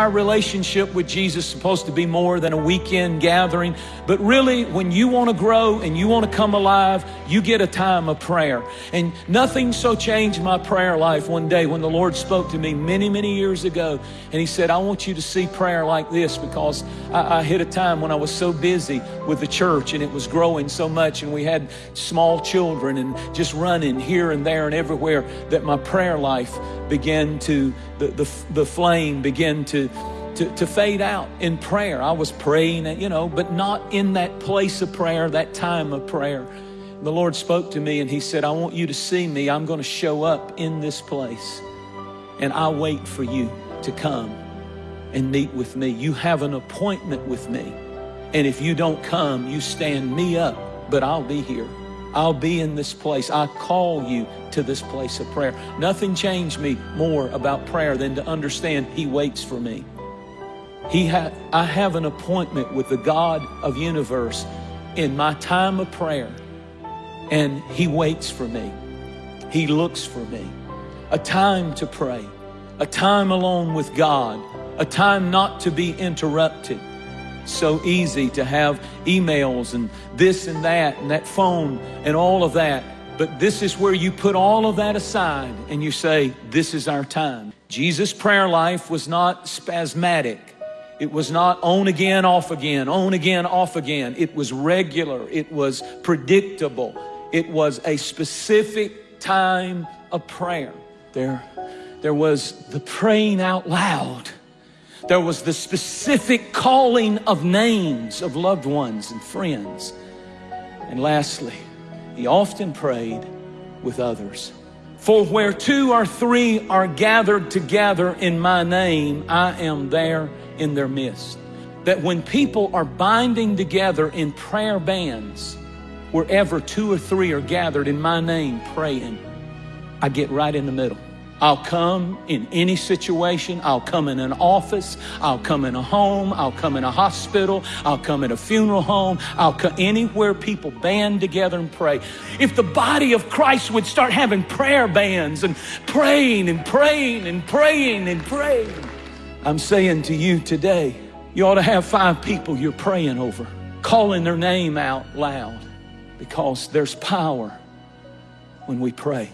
our relationship with Jesus supposed to be more than a weekend gathering. But really, when you want to grow and you want to come alive, you get a time of prayer. And nothing so changed my prayer life one day when the Lord spoke to me many, many years ago. And He said, I want you to see prayer like this because I, I hit a time when I was so busy with the church and it was growing so much and we had small children and just running here and there and everywhere that my prayer life began to, the, the, the flame began to, to, to fade out in prayer. I was praying, you know, but not in that place of prayer, that time of prayer. The Lord spoke to me and He said, I want you to see me. I'm going to show up in this place. And I wait for you to come and meet with me. You have an appointment with me. And if you don't come, you stand me up, but I'll be here. I'll be in this place. I call you to this place of prayer. Nothing changed me more about prayer than to understand He waits for me. He ha- I have an appointment with the God of universe in my time of prayer, and He waits for me. He looks for me. A time to pray, a time alone with God, a time not to be interrupted so easy to have emails and this and that and that phone and all of that. But this is where you put all of that aside and you say, This is our time. Jesus' prayer life was not spasmodic. It was not on again, off again, on again, off again. It was regular. It was predictable. It was a specific time of prayer. There, there was the praying out loud there was the specific calling of names of loved ones and friends. And lastly, he often prayed with others. For where two or three are gathered together in my name, I am there in their midst. That when people are binding together in prayer bands, wherever two or three are gathered in my name praying, I get right in the middle. I'll come in any situation. I'll come in an office. I'll come in a home. I'll come in a hospital. I'll come in a funeral home. I'll come anywhere people band together and pray. If the body of Christ would start having prayer bands and praying and praying and praying and praying, I'm saying to you today, you ought to have five people you're praying over, calling their name out loud because there's power when we pray.